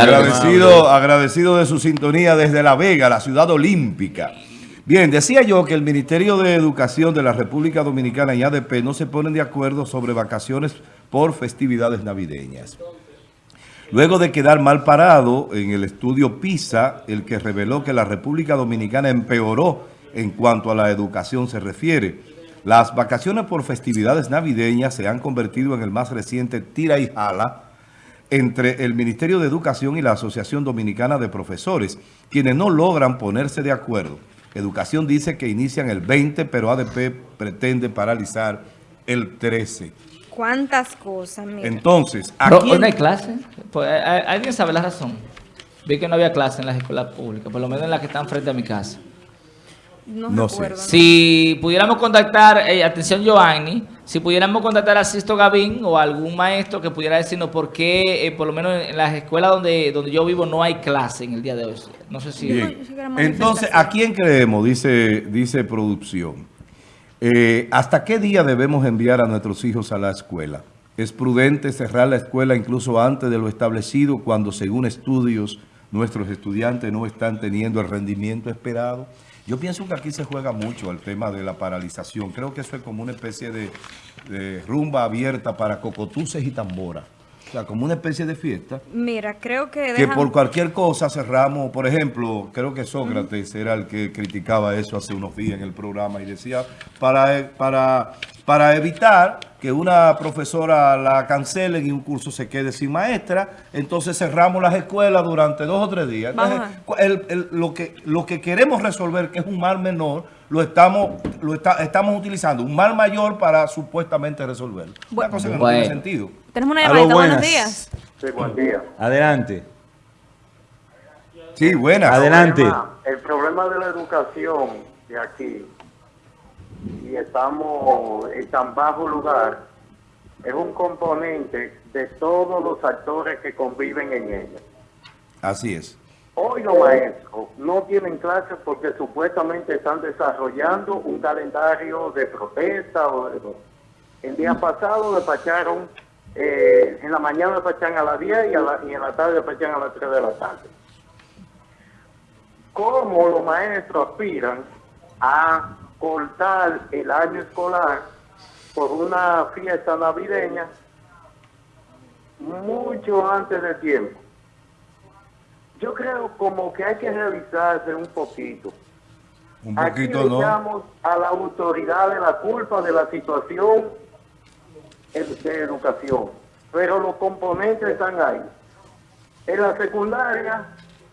agradecido, agradecido de su sintonía desde La Vega, la ciudad olímpica. Bien, decía yo que el Ministerio de Educación de la República Dominicana y ADP no se ponen de acuerdo sobre vacaciones por festividades navideñas. Luego de quedar mal parado en el estudio PISA, el que reveló que la República Dominicana empeoró en cuanto a la educación se refiere, las vacaciones por festividades navideñas se han convertido en el más reciente tira y jala entre el Ministerio de Educación y la Asociación Dominicana de Profesores, quienes no logran ponerse de acuerdo. Educación dice que inician el 20, pero ADP pretende paralizar el 13. ¿Cuántas cosas? Mira. Entonces, aquí... ¿No hay clase? Pues, ¿Alguien sabe la razón? Vi que no había clase en las escuelas públicas, por lo menos en las que están frente a mi casa. No, sé. Si pudiéramos contactar, eh, atención Giovanni, si pudiéramos contactar a Sisto Gavín o algún maestro que pudiera decirnos por qué, eh, por lo menos en las escuelas donde, donde yo vivo, no hay clase en el día de hoy. No sé si... Entonces, ¿a quién creemos? Dice, dice producción. Eh, ¿Hasta qué día debemos enviar a nuestros hijos a la escuela? ¿Es prudente cerrar la escuela incluso antes de lo establecido cuando, según estudios, nuestros estudiantes no están teniendo el rendimiento esperado? Yo pienso que aquí se juega mucho el tema de la paralización. Creo que eso es como una especie de, rumba abierta para cocotuces y tambora. O sea, como una especie de fiesta. Mira, creo que... Que por cualquier cosa cerramos, por ejemplo, creo que Sócrates era el que criticaba eso hace unos días en el programa y decía, para, para, para evitar que una profesora la cancelen y un curso se quede sin maestra, entonces cerramos las escuelas durante dos o tres días. lo, que, lo que queremos resolver, que es un mal menor, lo estamos lo estamos utilizando, un mal mayor para supuestamente resolverlo. Una cosa que no tiene sentido. Tenemos una llamada, buenos días. Sí, buen día. Adelante. Sí, buenas. Adelante. el problema de la educación de aquí y estamos en tan bajo lugar, es un componente de todos los actores que conviven en ella. Así es. Hoy los maestros no tienen clases porque supuestamente están desarrollando un calendario de protesta. El día pasado despacharon, eh, en la mañana despachan a las 10 y, y en la tarde despachan a las 3 de la tarde. ¿Cómo los maestros aspiran a cortar el año escolar por una fiesta navideña mucho antes de tiempo. Yo creo como que hay que revisarse un poquito. Un poquito, Aquí le a la autoridad de la culpa de la situación de educación, pero los componentes están ahí. En la secundaria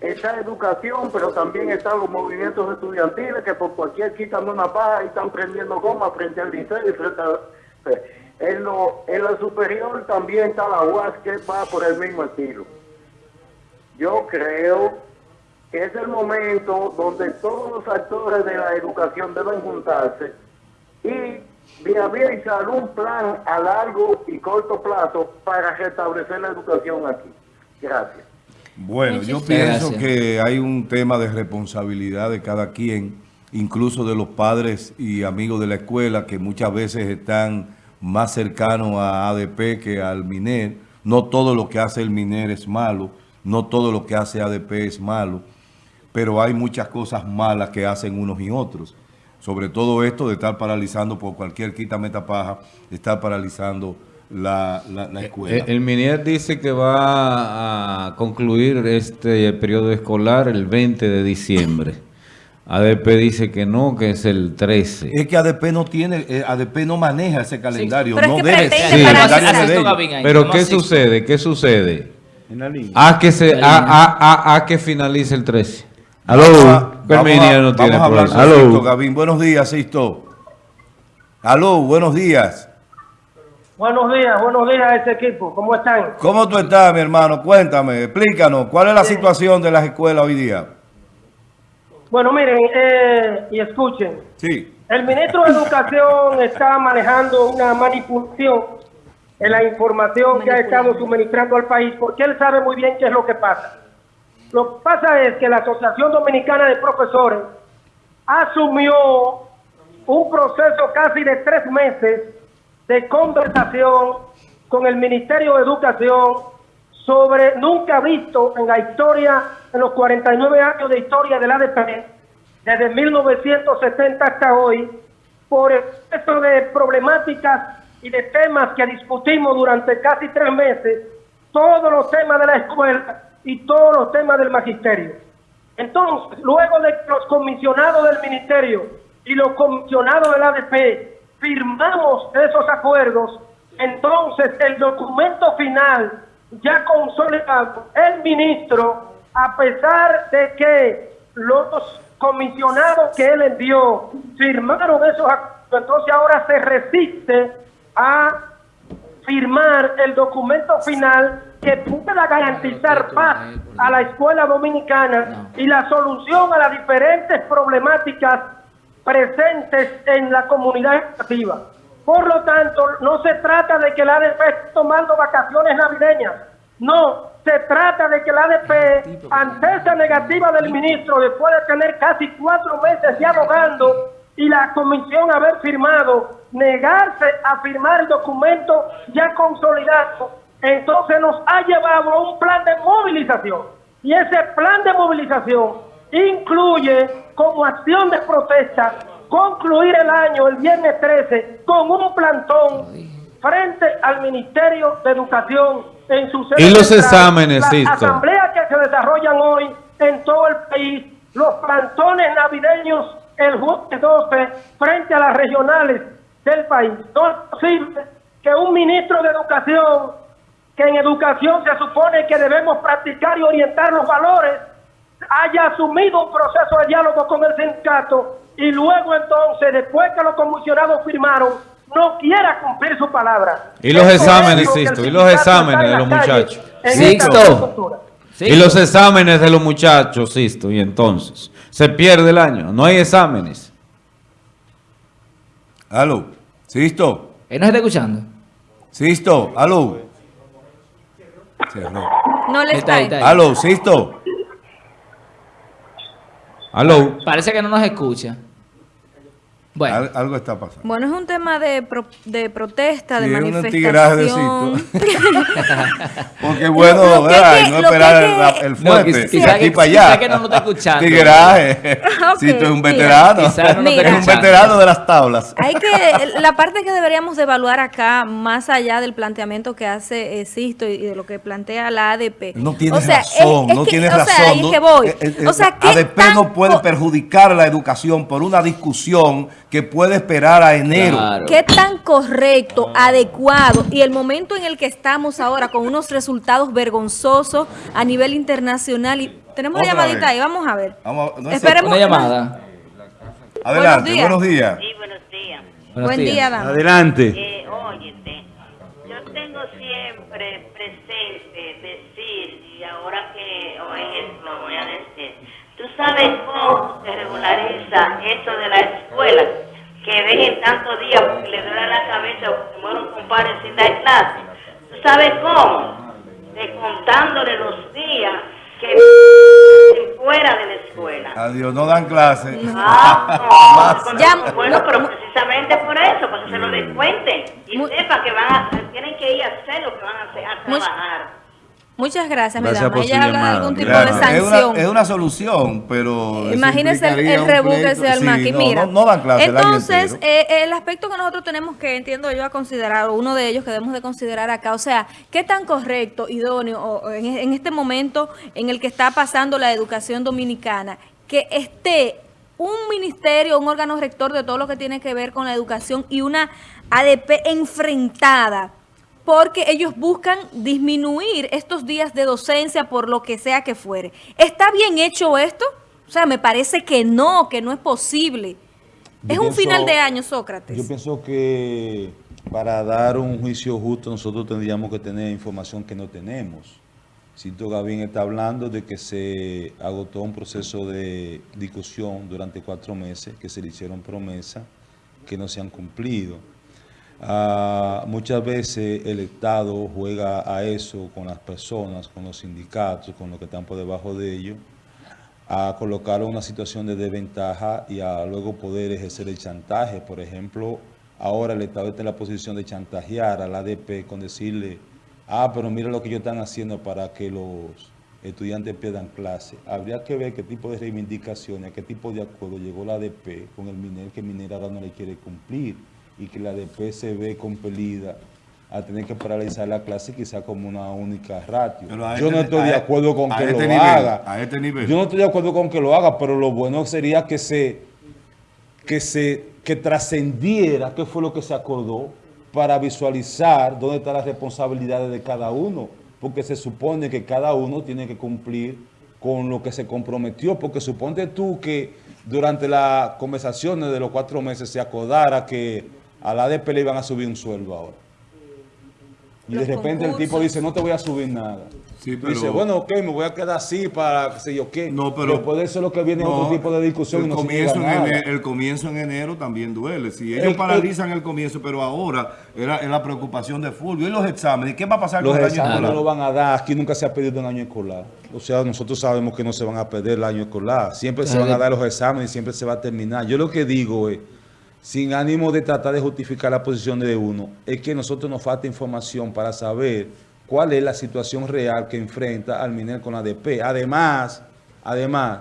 está educación, pero también están los movimientos estudiantiles que por cualquier quitan una paja y están prendiendo goma frente al liceo y frente a... En, lo, en la superior también está la UAS que va por el mismo estilo. Yo creo que es el momento donde todos los actores de la educación deben juntarse y viabilizar un plan a largo y corto plazo para restablecer la educación aquí. Gracias. Bueno, yo pienso que hay un tema de responsabilidad de cada quien, incluso de los padres y amigos de la escuela, que muchas veces están más cercanos a ADP que al MINER. No todo lo que hace el MINER es malo, no todo lo que hace ADP es malo, pero hay muchas cosas malas que hacen unos y otros. Sobre todo esto de estar paralizando por cualquier quita metapaja, estar paralizando la, la, escuela. El, MINER dice que va a concluir este periodo escolar el 20 de diciembre. ADP dice que no, que es el 13. Es que ADP no tiene, eh, ADP no maneja ese calendario, pero no debe Pero ¿qué sucede? ¿Qué sucede? A que se, a, a, que finalice el 13. Aló, no tiene problema. Aló. Buenos días, Sisto. Aló, buenos días. Buenos días, buenos días a este equipo. ¿Cómo están? ¿Cómo tú estás, mi hermano? Cuéntame, explícanos, ¿cuál es la situación de las escuelas hoy día? Bueno, miren, eh, y escuchen. Sí. El ministro de Educación está manejando una manipulación en la información que ha estado suministrando al país, porque él sabe muy bien qué es lo que pasa. Lo que pasa es que la Asociación Dominicana de Profesores asumió un proceso casi de tres meses de conversación con el Ministerio de Educación sobre nunca visto en la historia, en los 49 años de historia del ADP, desde 1970 hasta hoy, por esto de problemáticas y de temas que discutimos durante casi tres meses, todos los temas de la escuela y todos los temas del magisterio. Entonces, luego de que los comisionados del ministerio y los comisionados del ADP firmamos esos acuerdos, entonces el documento final ya consolidado, el ministro, a pesar de que los comisionados que él envió firmaron esos acuerdos, entonces ahora se resiste a firmar el documento final que pueda garantizar paz a la escuela dominicana y la solución a las diferentes problemáticas presentes en la comunidad educativa. Por lo tanto, no se trata de que la ADP esté tomando vacaciones navideñas. No, se trata de que la ADP, ante esa negativa del ministro, después de tener casi cuatro meses dialogando y la comisión haber firmado, negarse a firmar el documento ya consolidado, entonces nos ha llevado a un plan de movilización. Y ese plan de movilización incluye como acción de protesta concluir el año el viernes 13 con un plantón frente al Ministerio de Educación en su sede. Y los exámenes, Las asambleas que se desarrollan hoy en todo el país, los plantones navideños el jueves 12 frente a las regionales del país. No es posible que un ministro de Educación, que en educación se supone que debemos practicar y orientar los valores, haya asumido un proceso de diálogo con el sindicato y luego entonces, después que los comisionados firmaron, no quiera cumplir su palabra. Y los exámenes, Sisto, y los exámenes de los muchachos. Sisto. Y los exámenes de los muchachos, Sisto, y entonces, se pierde el año, no hay exámenes. Aló, Sisto. ¿Él no está escuchando? Sisto, aló. No le está. está aló, Sisto. Aló. Parece que no nos escucha. Bueno. algo está pasando. Bueno, es un tema de, de protesta, de manifestación. Un Porque bueno, ¿verdad? no esperar el, el, fuerte, no, aquí para allá. que no lo está escuchando. Tigueraje. okay, si tú eres un veterano. no es un veterano de las tablas. Hay que, la parte que deberíamos evaluar acá, más allá del planteamiento que hace eh, Sisto y de lo que plantea la ADP. No tienes razón, no tienes razón. Sea, ahí que voy. Eh, eh, o sea, ADP no puede perjudicar la educación por una discusión que puede esperar a enero. ¿Qué tan correcto, adecuado y el momento en el que estamos ahora con unos resultados vergonzosos a nivel internacional? y Tenemos una llamadita ahí, vamos a ver. Vamos, Esperemos. Una llamada. Adelante, buenos días. Sí, buenos días. Buen día, dama. Adelante. Eh, óyete, yo tengo siempre presente decir, y ahora que hoy lo voy a decir, tú sabes cómo regulariza eso de la escuela que dejen tantos días porque le duele la cabeza se muere un compadre sin dar clase. ¿Tú sabes cómo? Descontándole los días que fuera de la escuela. Adiós, no dan clase. Ah, no, bueno, pero precisamente por eso, para que se lo descuenten y sepan que van a, tienen que ir a hacer lo que van a hacer, a trabajar. Muchas gracias, mi dama. Ella habla de algún tipo de sanción. Es una, solución, pero... Imagínese el, el rebuque que se arma aquí. Mira, no, dan clase entonces, el, eh, el aspecto que nosotros tenemos que, entiendo yo, a considerar, o uno de ellos que debemos de considerar acá, o sea, qué tan correcto, idóneo, en, en este momento en el que está pasando la educación dominicana, que esté un ministerio, un órgano rector de todo lo que tiene que ver con la educación y una ADP enfrentada porque ellos buscan disminuir estos días de docencia por lo que sea que fuere. ¿Está bien hecho esto? O sea, me parece que no, que no es posible. es un final de año, Sócrates. Yo pienso que para dar un juicio justo nosotros tendríamos que tener información que no tenemos. Siento Gavín está hablando de que se agotó un proceso de discusión durante cuatro meses, que se le hicieron promesas que no se han cumplido. Ah, muchas veces el Estado juega a eso con las personas, con los sindicatos, con los que están por debajo de ellos, a colocar una situación de desventaja y a luego poder ejercer el chantaje. Por ejemplo, ahora el Estado está en la posición de chantajear al ADP con decirle ah, pero mira lo que ellos están haciendo para que los estudiantes pierdan clase. Habría que ver qué tipo de reivindicaciones, qué tipo de acuerdo llegó la ADP con el MINER, que el MINER ahora no le quiere cumplir y que la se ve compelida a tener que paralizar la clase quizá como una única ratio. Yo no este- estoy de a- acuerdo con que este lo nivel, haga. a este nivel. Yo no estoy de acuerdo con que lo haga, pero lo bueno sería que se que se que trascendiera qué fue lo que se acordó para visualizar dónde están las responsabilidades de cada uno, porque se supone que cada uno tiene que cumplir con lo que se comprometió, porque suponte tú que durante las conversaciones de los cuatro meses se acordara que a la ADP le iban a subir un sueldo ahora. Y Los de repente el tipo dice, no te voy a subir nada. Sí, Dice, bueno, ok, me voy a quedar así para qué sé yo qué. No, pero... Después de eso lo que viene no, otro tipo de discusión y el no comienzo, en nada. ene- el comienzo en enero también duele. Si ellos El- el- paralizan el comienzo, pero ahora era, es la preocupación de Fulvio. ¿Y los exámenes? ¿Qué va a pasar Los con el año exámenes escolar? no lo van a dar. Aquí nunca se ha pedido un año escolar. O sea, nosotros sabemos que no se van a perder el año escolar. Siempre se van a dar los exámenes y siempre se va a terminar. Yo lo que digo es, sin ánimo de tratar de justificar la posición de uno, es que nosotros nos falta información para saber cuál es la situación real que enfrenta al MINER con la ADP. Además, además,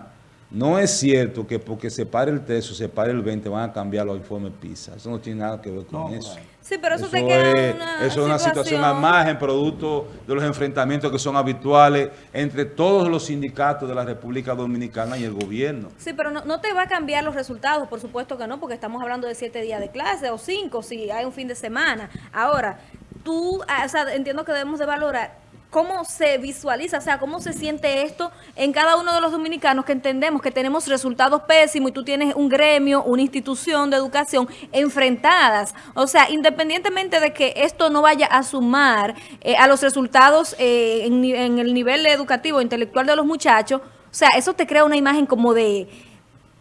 no es cierto que porque se pare el 3 o se pare el 20 van a cambiar los informes PISA. Eso no tiene nada que ver con eso. Sí, pero eso, Eso te queda es, una eso es una situación al margen, producto de los enfrentamientos que son habituales entre todos los sindicatos de la República Dominicana y el gobierno. Sí, pero no, no te va a cambiar los resultados, por supuesto que no, porque estamos hablando de siete días de clase o cinco si hay un fin de semana. Ahora, tú, ah, o sea, entiendo que debemos de valorar cómo se visualiza, o sea, cómo se siente esto en cada uno de los dominicanos que entendemos que tenemos resultados pésimos y tú tienes un gremio, una institución de educación enfrentadas. O sea, independientemente de que esto no vaya a sumar eh, a los resultados eh, en, en el nivel educativo, intelectual de los muchachos, o sea, eso te crea una imagen como de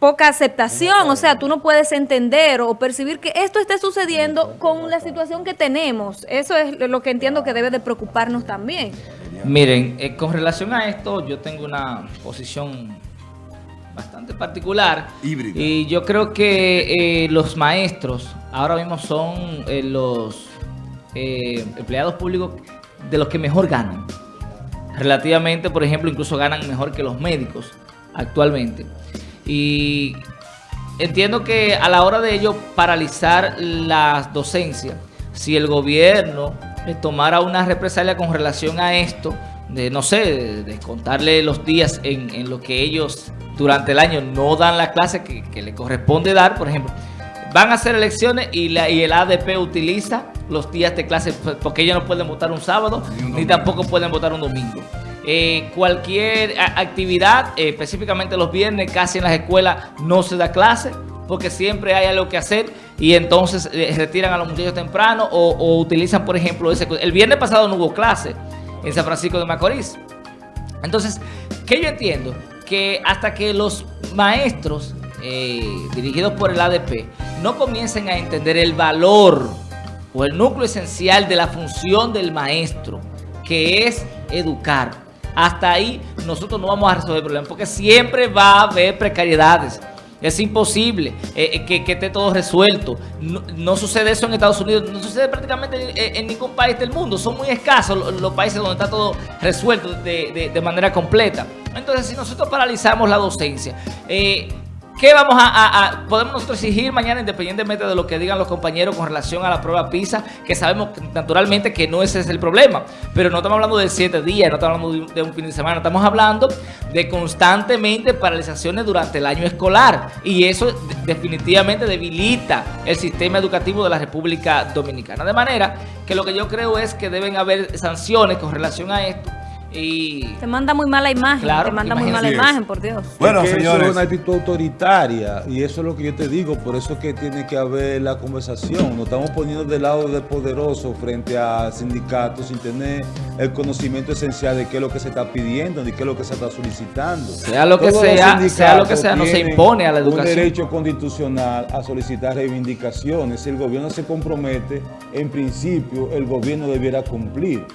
poca aceptación, o sea, tú no puedes entender o percibir que esto esté sucediendo con la situación que tenemos. Eso es lo que entiendo que debe de preocuparnos también. Miren, eh, con relación a esto, yo tengo una posición bastante particular. Híbrida. Y yo creo que eh, los maestros ahora mismo son eh, los eh, empleados públicos de los que mejor ganan. Relativamente, por ejemplo, incluso ganan mejor que los médicos actualmente. Y entiendo que a la hora de ello paralizar las docencias, si el gobierno eh, tomara una represalia con relación a esto, de no sé, de, contarle los días en, en lo que ellos durante el año no dan la clase que, que le corresponde dar, por ejemplo, van a hacer elecciones y, la, y el ADP utiliza los días de clase pues, porque ellos no pueden votar un sábado Ni un ni domingo. tampoco pueden votar un domingo. Eh, cualquier actividad, eh, específicamente los viernes, casi en las escuelas no se da clase porque siempre hay algo que hacer y entonces eh, retiran a los muchachos temprano o, o utilizan, por ejemplo, ese... El viernes pasado no hubo clase en San Francisco de Macorís. Entonces, ¿qué yo entiendo? Que hasta que los maestros dirigidos por el ADP no comiencen a entender el valor o el núcleo esencial de la función del maestro, que es educar, hasta ahí nosotros no vamos a resolver el problema, porque siempre va a haber precariedades. Es imposible eh, eh, que, esté todo resuelto. No, sucede eso en Estados Unidos, no sucede prácticamente en, en ningún país del mundo. Son muy escasos los, países donde está todo resuelto de, manera completa. Entonces, si nosotros paralizamos la docencia, eh, ¿qué vamos a, a- Podemos nosotros exigir mañana, independientemente de lo que digan los compañeros con relación a la prueba PISA, que sabemos naturalmente que no ese es el problema, pero no estamos hablando de siete días, no estamos hablando de un, fin de semana, estamos hablando de constantemente paralizaciones durante el año escolar y eso de- definitivamente debilita el sistema educativo de la República Dominicana. De manera que lo que yo creo es que deben haber sanciones con relación a esto y... Te manda muy mala imagen, Claro, te manda muy mala imagen, por Dios. Bueno, Es que Eso señores. es una actitud autoritaria y eso es lo que yo te digo, por eso es que tiene que haber la conversación. Nos estamos poniendo del lado del poderoso frente a sindicatos sin tener el conocimiento esencial de qué es lo que se está pidiendo ni qué es lo que se está solicitando. Sea lo que Todos sea, sea lo que sea, no se impone a la educación. Un derecho constitucional a solicitar reivindicaciones. Si el gobierno se compromete, en principio el gobierno debiera cumplir.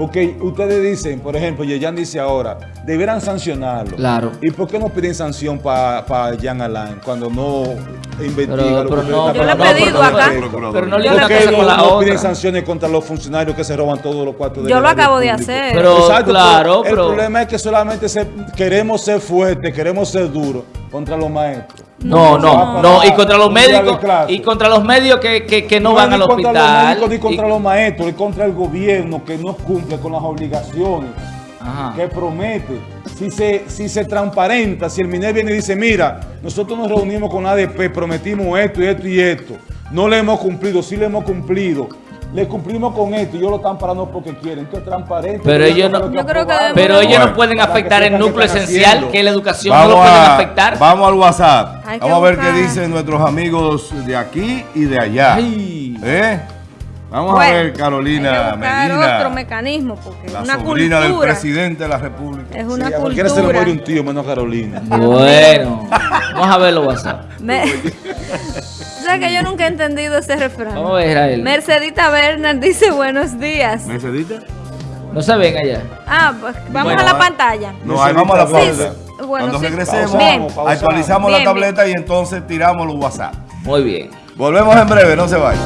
Porque ustedes dicen, por ejemplo, Yeyan dice ahora, deberán sancionarlo. Claro. ¿Y por qué no piden sanción para Jan Alain cuando no investiga Pero, lo pero que no, Yo le he pedido pero no- acá. Pero no le una ¿Por qué cosa no, con la no piden sanciones contra los funcionarios que se roban todos los cuartos de Yo lo acabo de hacer. Pero, Exacto, claro, el pero... problema es que solamente se- queremos ser fuertes, queremos ser duros contra los maestros. No, no, no, y contra los médicos, y contra los médicos que, que, que no No van al ni contra los hospital. médicos, ni contra y- los maestros, es contra el gobierno que no cumple con las obligaciones Ajá. que promete. Si se, si se transparenta, si el MINER viene y dice, mira, nosotros nos reunimos con ADP, prometimos esto y esto y esto, no le hemos cumplido, sí le hemos cumplido, le cumplimos con esto y ellos lo están parando porque quieren, que es transparente. Pero ellos no- lo Yo creo que aprobaron. Pero ellos Bueno, no pueden afectar el núcleo esencial, haciendo. que la educación no lo pueden a- afectar. vamos al WhatsApp. Hay Vamos a ver qué dicen nuestros amigos de aquí y de allá. Ay. ¿Eh? Vamos a ver, hay que Carolina Medina, otro mecanismo, porque es la una sobrina del cultura. presidente de la República. Es Sí, una a cualquiera se le cultura. muere un tío, menos Carolina. Bueno, vamos a verlo WhatsApp. Me- que yo nunca he entendido ese refrán. Vamos a ver, Israel. Mercedita Bernard dice buenos días. ¿Mercedita? No se ven allá. Ah, pues vamos Bueno, a la pantalla. No, ahí vamos a la Sí, pausa. sí. Bueno, Cuando sí. regresemos, Bien. Actualizamos Bien, la tableta y entonces tiramos los WhatsApp. Muy bien. Volvemos en breve, no se vayan.